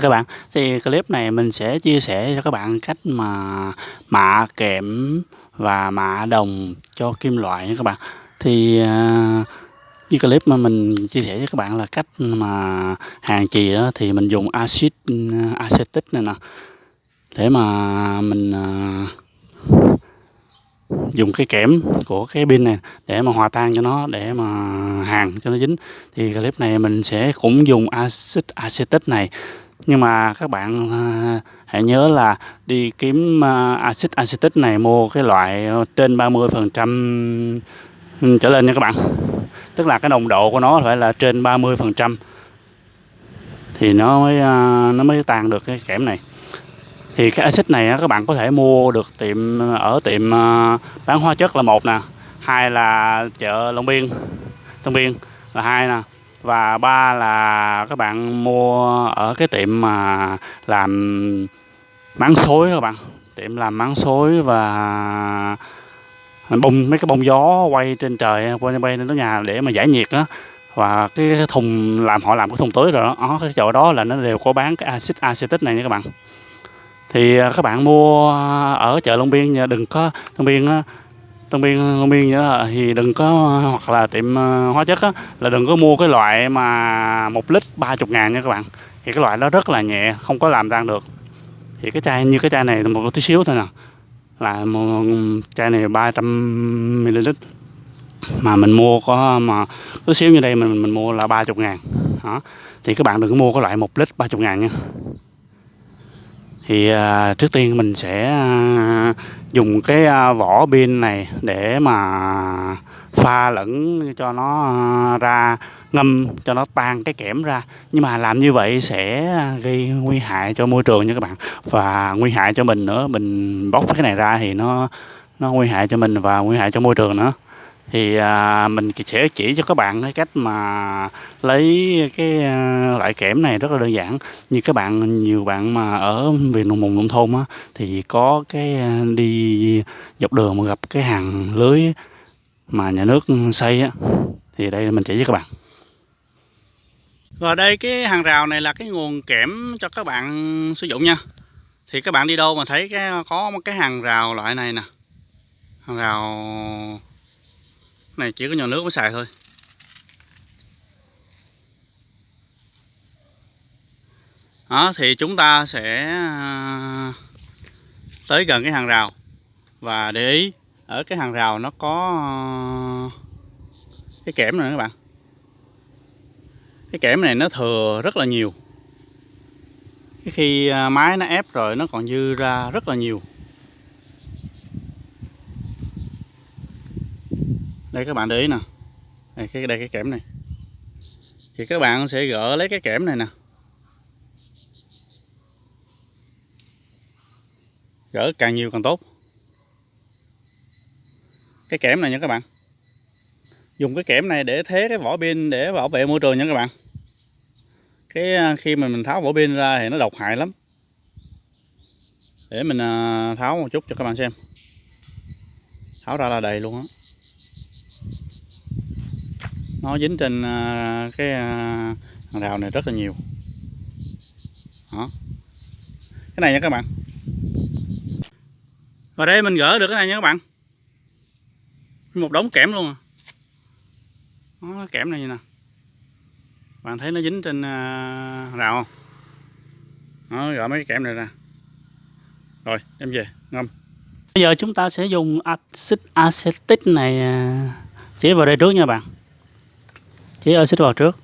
các bạn. Thì clip này mình sẽ chia sẻ cho các bạn cách mà mạ kẽm và mạ đồng cho kim loại nha các bạn. Thì uh, như clip mà mình chia sẻ với các bạn là cách mà hàng chì đó thì mình dùng axit acetic này nè. Để mà mình uh, dùng cái kẽm của cái pin này để mà hòa tan cho nó để mà hàng cho nó dính. Thì clip này mình sẽ cũng dùng axit acetic này nhưng mà các bạn à, hãy nhớ là đi kiếm à, axit acetic này mua cái loại trên 30 phần trăm trở lên nha các bạn. Tức là cái nồng độ của nó phải là trên 30 phần trăm thì nó mới à, nó mới tan được cái kẽm này. Thì cái axit này các bạn có thể mua được tiệm, ở tiệm bán hóa chất là một nè, hai là chợ Long Biên Long Biên là hai nè và ba là các bạn mua ở cái tiệm mà làm máng xối các bạn. Tiệm làm máng xối và bông mấy cái bông gió quay trên trời quay bay lên nó nhà để mà giải nhiệt đó và cái thùng làm họ làm cái thùng tưới rồi đó, đó cái chỗ đó là nó đều có bán cái axit acetic này nha các bạn. Thì à, các bạn mua ở chợ Long Biên đừng có Long Biên Tân Biên Long Biên nữa thì đừng có hoặc là tiệm ờ, hóa chất á, là đừng có mua cái loại mà một lít 30 ngàn nha các bạn. Thì cái loại đó rất là nhẹ không có làm tan được. Thì cái chai như cái chai này là một tí xíu thôi nè. Là một chai này 300 ml. Mà mình mua có mà tí xíu như đây mình mình mua là 30 ngàn. Đó. Thì các bạn đừng có mua cái loại một lít 30 ngàn nha. Thì à, trước tiên mình sẽ à, dùng cái à, vỏ pin này để mà pha lẫn cho nó à, ra, ngâm, cho nó tan cái kẽm ra. Nhưng mà làm như vậy sẽ gây nguy hại cho môi trường nha các bạn. Và nguy hại cho mình nữa, mình bóc cái này ra thì nó nó nguy hại cho mình và nguy hại cho môi trường nữa thì à, mình sẽ chỉ cho các bạn cái cách mà lấy cái à, loại kẽm này rất là đơn giản. Như các bạn nhiều bạn mà ở miền nông vùng nông thôn á thì có cái à, đi dọc đường mà gặp cái hàng lưới mà nhà nước xây á thì đây mình chỉ với các bạn. Và đây cái hàng rào này là cái nguồn kẽm cho các bạn sử dụng nha. Thì các bạn đi đâu mà thấy cái có một cái hàng rào loại này nè. Hàng rào này chỉ có nhỏ nước mới xài thôi. Đó, thì chúng ta sẽ à, tới gần cái hàng rào. Và để ý, ở cái hàng rào nó có à, cái kẽm này các bạn. Cái kẽm này nó thừa rất là nhiều. Cái khi à, máy nó ép rồi nó còn dư ra rất là nhiều. Đây, các bạn để ý nè. Đây, cái đây, cái kẽm này. Thì các bạn sẽ gỡ lấy cái kẽm này nè. Gỡ càng nhiều càng tốt. Cái kẽm này nha các bạn. Dùng cái kẽm này để thế cái vỏ pin để bảo vệ môi trường nha các bạn. Cái à, khi mà mình tháo vỏ pin ra thì nó độc hại lắm. Để mình à, tháo một chút cho các bạn xem. Tháo ra là đầy luôn á nó dính trên à, cái hàng rào này rất là nhiều. Đó. Cái này nha các bạn. Và đây mình gỡ được cái này nha các bạn. Một đống kẽm luôn à. Đó, kẽm này như nè. Bạn thấy nó dính trên hàng rào không? Đó gỡ mấy cái kẽm này ra. Rồi đem về ngâm. Bây giờ chúng ta sẽ dùng axit acetic này à, chế vào đây trước nha bạn chế axit ờ, vào trước.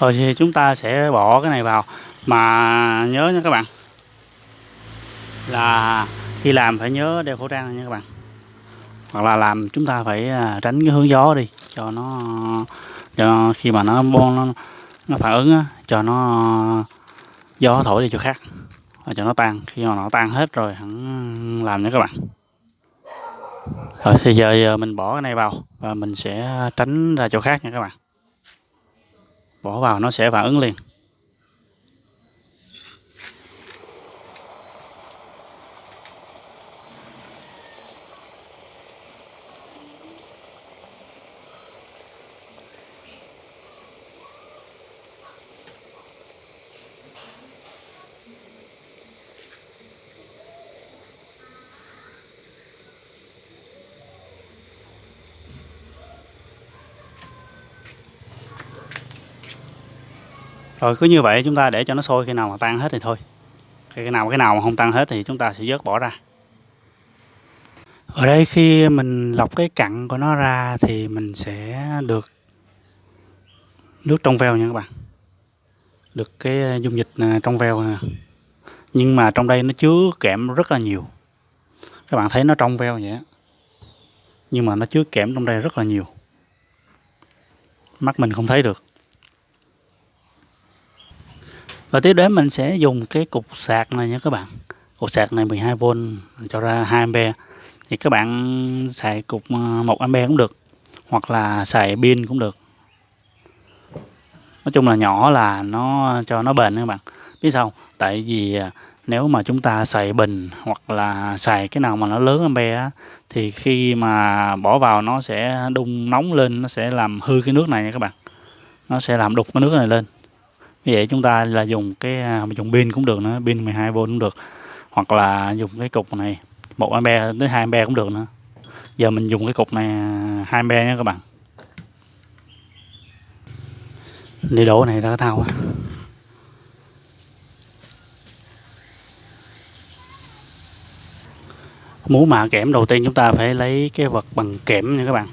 Rồi thì chúng ta sẽ bỏ cái này vào. Mà nhớ nha các bạn là khi làm phải nhớ đeo khẩu trang nha các bạn. Hoặc là làm chúng ta phải à, tránh cái hướng gió đi cho nó cho khi mà nó nó, nó phản ứng á, cho nó gió thổi đi chỗ khác và cho nó tan. Khi mà nó tan hết rồi hẳn làm nha các bạn rồi thì giờ, giờ mình bỏ cái này vào và mình sẽ tránh ra chỗ khác nha các bạn. Bỏ vào nó sẽ phản ứng liền. Rồi cứ như vậy chúng ta để cho nó sôi, khi nào mà tan hết thì thôi. Cái nào cái nào mà không tan hết thì chúng ta sẽ vớt bỏ ra. Ở đây khi mình lọc cái cặn của nó ra thì mình sẽ được nước trong veo nha các bạn. Được cái ờ, dung dịch ờ, trong veo nè. Nhưng mà trong đây nó chứa kẽm rất là nhiều. Các bạn thấy nó trong veo vậy nhưng mà nó chứa kẽm trong đây rất là nhiều. Mắt mình không thấy được và tiếp đến mình sẽ dùng cái cục sạc này nha các bạn. Cục sạc này 12V cho ra 2A thì các bạn xài cục ờ, 1A cũng được, hoặc là xài pin cũng được. Nói chung là nhỏ là nó, cho nó bền các bạn. Biết sao tại vì ờ, nếu mà chúng ta xài bình hoặc là xài cái nào mà nó lớn ampe á, thì khi mà bỏ vào nó sẽ đun nóng lên, nó sẽ làm hư cái nước này nha các bạn. Nó sẽ làm đục cái nước này lên như vậy chúng ta là dùng cái à, dùng pin cũng được nữa, pin 12V cũng được. Hoặc là dùng cái cục này, một ampe tới 2 ampe cũng được nữa. Giờ mình dùng cái cục này à, 2 ampe nha các bạn. Đi đổ này ra thao. Muốn mạ kẽm đầu tiên chúng ta phải lấy cái vật bằng kẽm nha các bạn.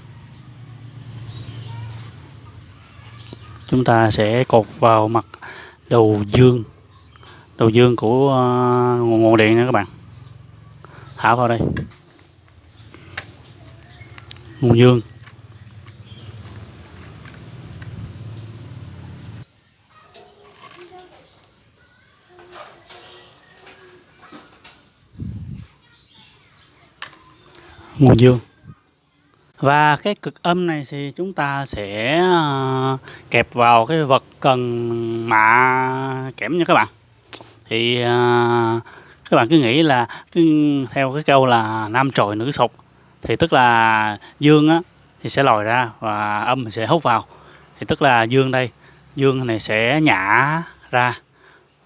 Chúng ta sẽ cột vào mặt đầu dương. Đầu dương của ờ, nguồn điện nha các bạn. Thả vào đây. Nguồn dương. Nguồn dương và cái cực âm này thì chúng ta sẽ ờ, kẹp vào cái vật cần mạ kẽm nha các bạn. Thì ờ, các bạn cứ nghĩ là cứ theo cái câu là nam trồi nữ sục thì tức là dương á, thì sẽ lòi ra và âm sẽ hút vào. Thì tức là dương đây, dương này sẽ nhả ra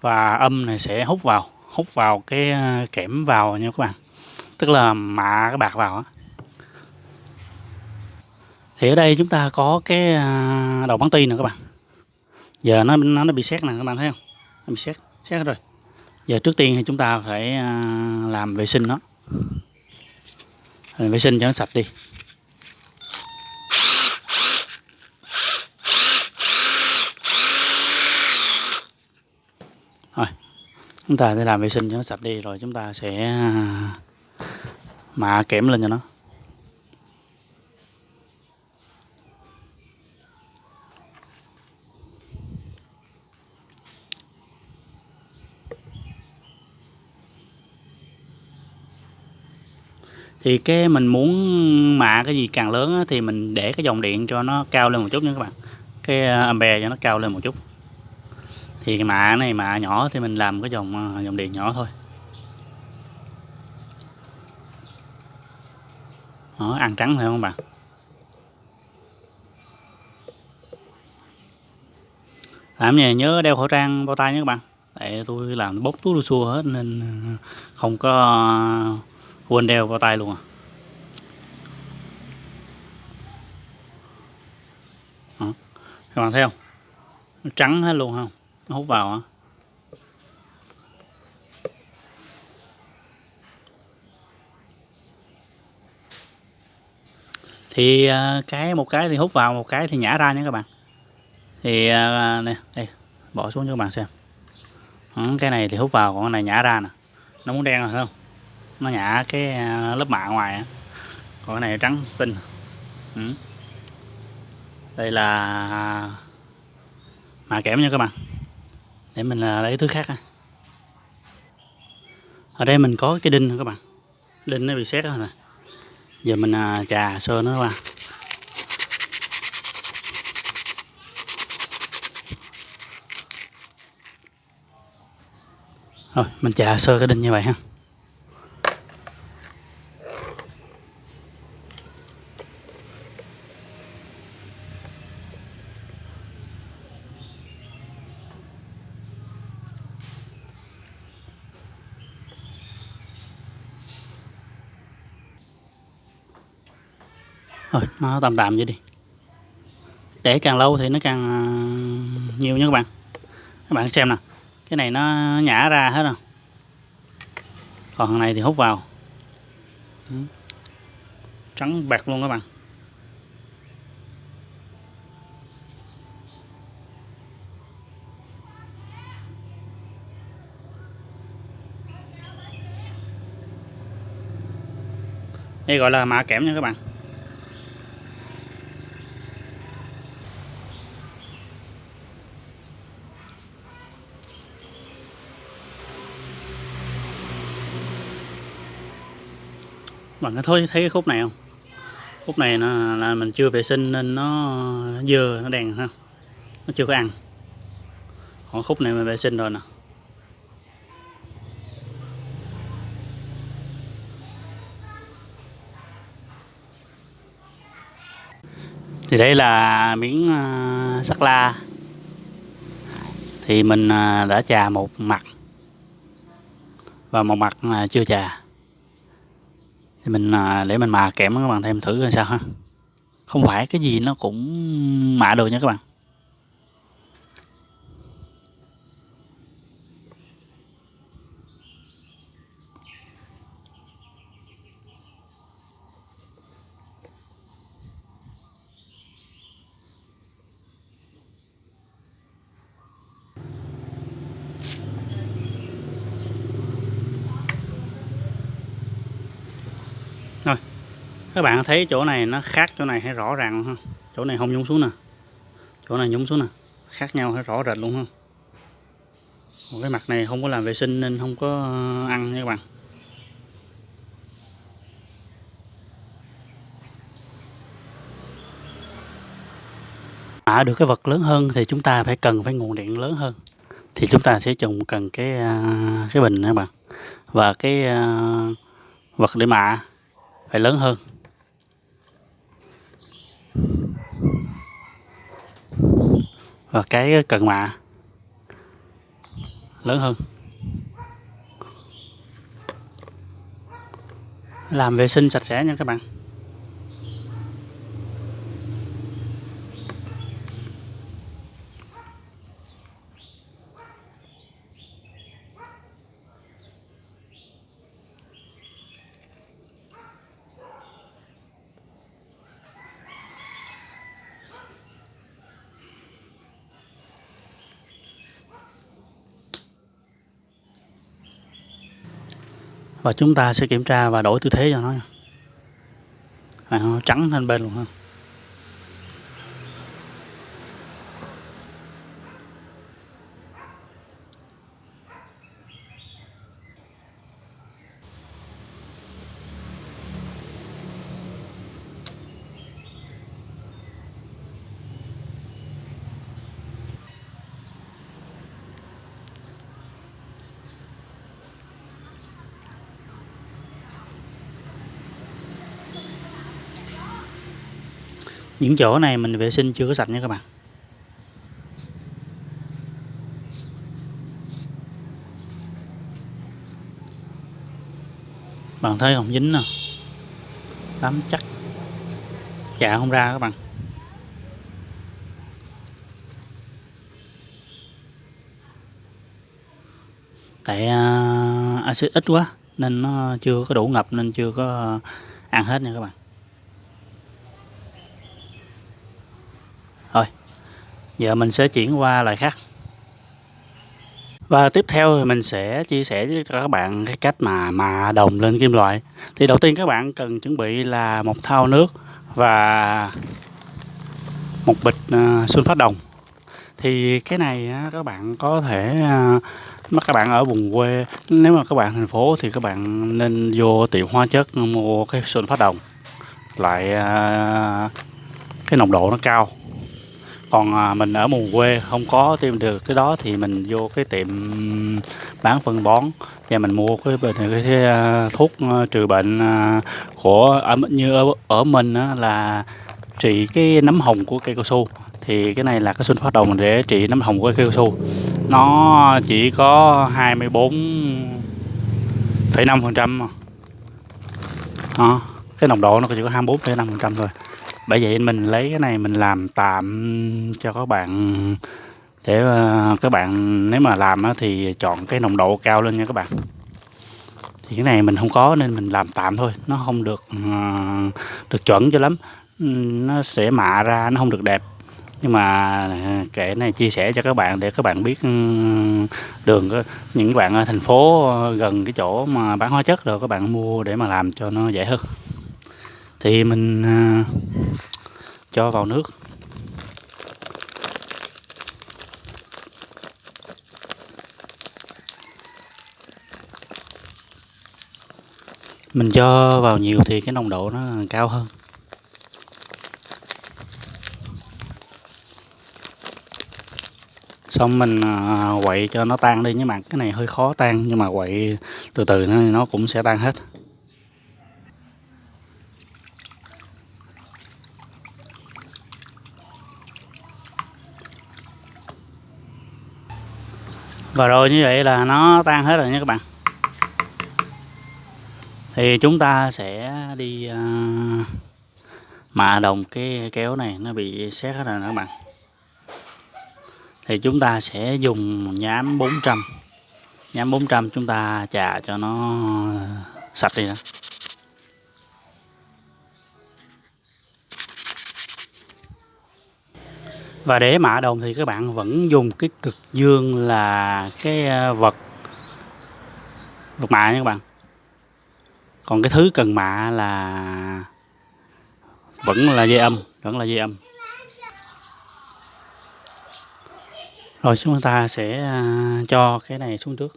và âm này sẽ hút vào hút vào cái ờ, kẽm vào nha các bạn. Tức là mạ cái bạc vào á thì ở đây chúng ta có cái à, đầu bắn ti nè các bạn. Giờ nó nó, nó bị xét nè các bạn thấy không? Nó bị xét xét rồi. Giờ trước tiên thì chúng ta phải à, làm vệ sinh nó. Vệ sinh cho nó sạch đi. Rồi chúng ta sẽ làm vệ sinh cho nó sạch đi rồi chúng ta sẽ à, mạ kẽm lên cho nó. Thì cái mình muốn mạ cái gì càng lớn á, thì mình để cái dòng điện cho nó cao lên một chút nha các bạn. Cái à, ampe cho nó cao lên một chút. Thì cái mạ này mạ nhỏ thì mình làm cái dòng à, dòng điện nhỏ thôi. Đó, ăn trắng thôi không bạn? Làm gì? Nhớ đeo khẩu trang bao tay nhé các bạn. Tại tôi làm bốc túi xua hết nên à, không có quên đeo vào tay luôn à? Đó. các bạn thấy không? Nó trắng hết luôn không? Nó hút vào thì à, cái một cái thì hút vào, một cái thì nhả ra nha các bạn. Thì à, này đây, bỏ xuống cho các bạn xem. Cái này thì hút vào, còn cái này nhả ra nè. Nó muốn đen rồi không? Nó nhả cái à, lớp mạ ngoài còn cái này trắng, tinh. Ừ. đây là à, mạ kẽm nha các bạn. Để mình à, lấy thứ khác ở đây mình có cái đinh các bạn. Đinh nó bị xét rồi nè. Giờ mình chà sơ nó qua. Rồi, mình chà sơ cái đinh như vậy ha. Nó tạm tạm vậy đi. Để càng lâu thì nó càng à, nhiều nha các bạn. Các bạn xem nè cái này nó nhả ra hết rồi. Còn thằng này thì hút vào. Ừ. Trắng bạc luôn các bạn. Đây gọi là mạ kẽm nha các bạn. Bạn có thấy thấy cái khúc này không? Khúc này nó là mình chưa vệ sinh nên nó dơ nó đèn ha. Nó chưa có ăn. Còn khúc này mình vệ sinh rồi nè. Thì đây là miếng uh, sắt la. Thì mình uh, đã trà một mặt. Và một mặt uh, chưa trà thì mình à, để mình mà kẽm các bạn, thêm thử coi sao ha. Không phải, cái gì nó cũng mạ được nha các bạn. Các bạn thấy chỗ này nó khác chỗ này hay rõ ràng không chỗ này không nhúng xuống nè. Chỗ này nhúng xuống nè. Khác nhau hay rõ rệt luôn không Một cái mặt này không có làm vệ sinh nên không có ờ, ăn nha các bạn. À, được cái vật lớn hơn thì chúng ta phải cần phải nguồn điện lớn hơn. Thì chúng ta sẽ dùng cần cái ờ, cái bình các bạn. Và cái ờ, vật để mạ phải lớn hơn. Và cái cần mạ lớn hơn. Làm vệ sinh sạch sẽ nha các bạn. Và chúng ta sẽ kiểm tra và đổi tư thế cho nó trắng lên bên luôn ha. Những chỗ này mình vệ sinh chưa có sạch nha các bạn. Bạn thấy không? Dính nè. Bám chắc. Chạ không ra các bạn. Tại uh, axit ít quá nên nó chưa có đủ ngập nên chưa có ăn hết nha các bạn. Giờ mình sẽ chuyển qua loại khác. Và tiếp theo thì mình sẽ chia sẻ với các bạn cái cách mà mà đồng lên kim loại. Thì đầu tiên các bạn cần chuẩn bị là một thau nước và một bịch à, uh, phát đồng. Thì cái này các bạn có thể uh, các bạn ở vùng quê nếu mà các bạn thành phố thì các bạn nên vô tiệm hóa chất mua cái sunfat đồng loại à, cái nồng độ nó cao còn à, mình ở vùng quê không có tìm được cái đó thì mình vô cái tiệm bán phân bón. Và mình mua cái, bình cái, cái à, thuốc à, trừ bệnh của như ở, ở mình là trị cái nấm hồng của cây cao su. Thì cái này là cái phát đồng để trị nấm hồng của cây cao su. Nó chỉ có 24,5 phần trăm đó cái nồng độ nó chỉ có 24,5 phần trăm thôi bởi vậy mình lấy cái này mình làm tạm cho các bạn để ờ, các bạn nếu mà làm thì chọn cái nồng độ cao lên nha các bạn. Thì cái này mình không có nên mình làm tạm thôi, nó không được ờ, được chuẩn cho lắm. Nó sẽ mạ ra, nó không được đẹp. Nhưng mà ờ, kể này chia sẻ cho các bạn để các bạn biết ừ, đường những bạn ở thành phố gần cái chỗ mà bán hóa chất rồi, các bạn mua để mà làm cho nó dễ hơn thì mình à, cho vào nước. Mình cho vào nhiều thì cái nồng độ nó cao hơn. Xong mình à, quậy cho nó tan đi, nhưng mà cái này hơi khó tan, nhưng mà quậy từ từ nó nó cũng sẽ tan hết. Và rồi như vậy là nó tan hết rồi nha các bạn. Thì chúng ta sẽ đi uh, mạ đồng cái kéo này nó bị xét hết rồi các bạn. Thì chúng ta sẽ dùng nhám 400 nhám 400 chúng ta chà cho nó sạch đi đó và để mạ đồng thì các bạn vẫn dùng cái cực dương là cái ờ, vật vật mạ nha các bạn. Còn cái thứ cần mạ là vẫn là dây âm, vẫn là dây âm. Rồi chúng ta sẽ ờ, cho cái này xuống trước.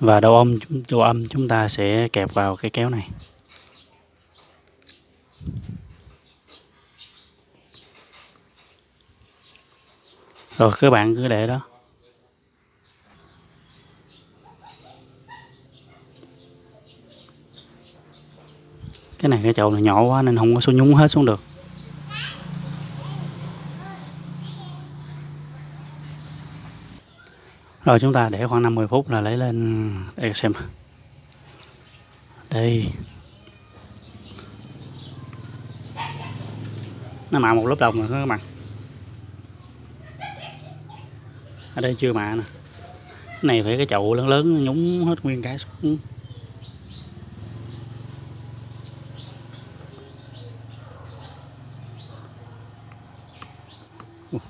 Và đầu âm đầu âm chúng ta sẽ kẹp vào cái kéo này. Rồi, các bạn cứ để đó. Cái này cái chậu này nhỏ quá nên không có số nhúng hết xuống được. Rồi, chúng ta để khoảng 50 phút là lấy lên. Để xem. Đây. Nó mạ một lớp đồng rồi các bạn. Ở đây chưa mạ nè. Cái này phải cái chậu lớn lớn, nhúng hết nguyên cái xuống. Ừ.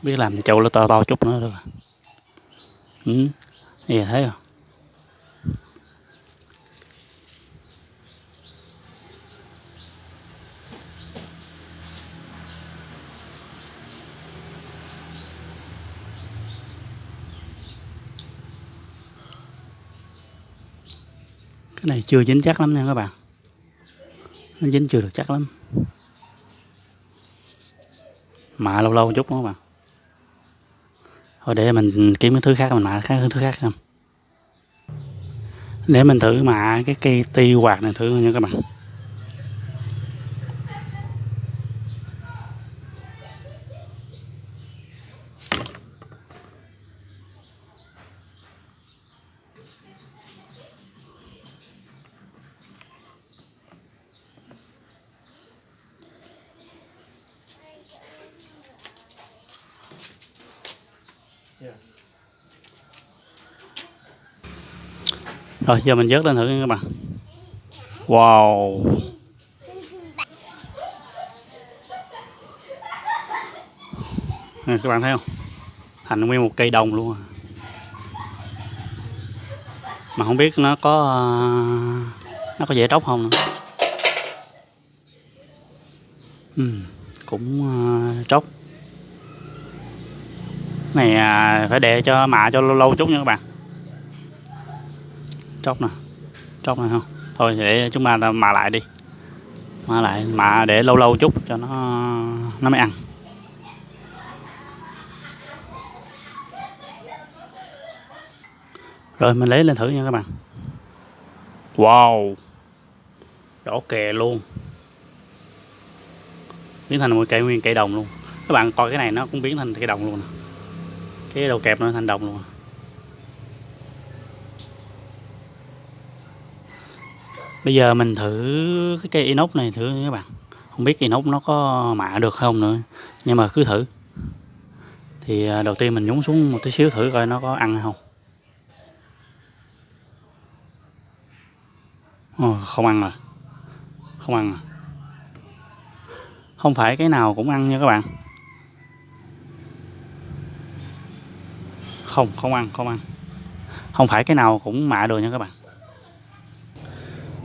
Biết làm chậu nó to to chút nữa được ừ thì thấy không? Cái này chưa dính chắc lắm nha các bạn. Nó dính chưa được chắc lắm. Mạ lâu lâu chút nữa các bạn thôi để mình kiếm cái thứ khác, mình mạ khác, thứ khác không để mình thử mạ cái cây ti quạt này thử nha các bạn. Rồi giờ mình vớt lên thử nha các bạn. Wow. Nè, các bạn thấy không? Thành nguyên một cây đồng luôn à. mà không biết nó có nó có dễ tróc không nữa. Ừ, cũng ờ, tróc. Này à, phải để cho mạ cho lâu lâu chút nha các bạn tróc nè. Tróc này không? Thôi để chúng ta mạ lại đi. Mạ lại mạ để lâu lâu chút cho nó nó mới ăn. Rồi, mình lấy lên thử nha các bạn. Wow. Đỏ kè luôn. Biến thành một cây nguyên cây đồng luôn. Các bạn coi cái này nó cũng biến thành cây đồng luôn cái đầu kẹp nó thành đồng luôn. Bây giờ mình thử cái cây inox này thử các bạn. Không biết inox nó có mạ được không nữa nhưng mà cứ thử. Thì à, đầu tiên mình nhúng xuống một tí xíu thử coi nó có ăn không. Ồ, không ăn rồi. Không ăn rồi. Không phải cái nào cũng ăn nha các bạn. Không không ăn không ăn. Không phải cái nào cũng mạ được nha các bạn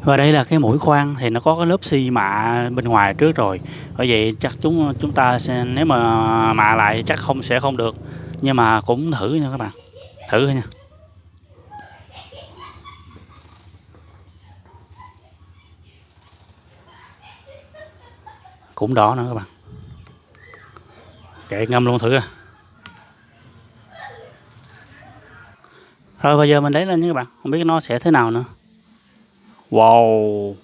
và đây là cái mũi khoan thì nó có cái lớp xi mạ bên ngoài trước rồi. Bởi vậy chắc chúng chúng ta sẽ, nếu mà mạ lại chắc không, sẽ không được. Nhưng mà cũng thử nha các bạn. Thử thôi nha. Cũng đỏ nữa các bạn. Kệ ngâm luôn thử à rồi, bây giờ mình lấy lên nha các bạn. Không biết nó sẽ thế nào nữa wow.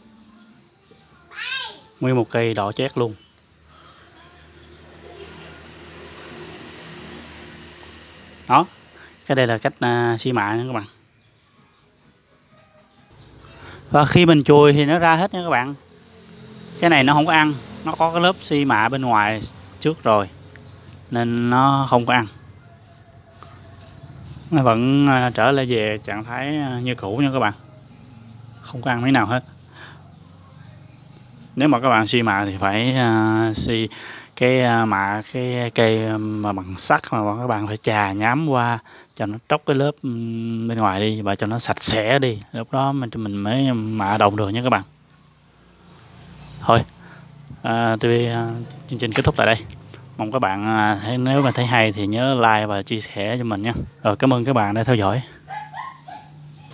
Nguyên một cây đỏ chét luôn. Đó cái đây là cách uh, xi mạ nha các bạn. Và khi mình chùi thì nó ra hết nha các bạn. Cái này nó không có ăn nó có cái lớp xi mạ bên ngoài trước rồi nên nó không có ăn. Nó vẫn à, trở lại về trạng thái à, như cũ nha các bạn không có ăn mấy nào hết. Nếu mà các bạn xi mạ thì phải à, uh, xi cái uh, mạ cái cây mà bằng sắt mà các bạn phải chà nhám qua cho nó tróc cái lớp bên ngoài đi và cho nó sạch sẽ đi. Lúc đó mình mình mới mạ đồng được nha các bạn. Thôi à, TV à, chương trình kết thúc tại đây. Mong các bạn à, nếu mà thấy hay thì nhớ like và chia sẻ cho mình nha. Rồi cảm ơn các bạn đã theo dõi.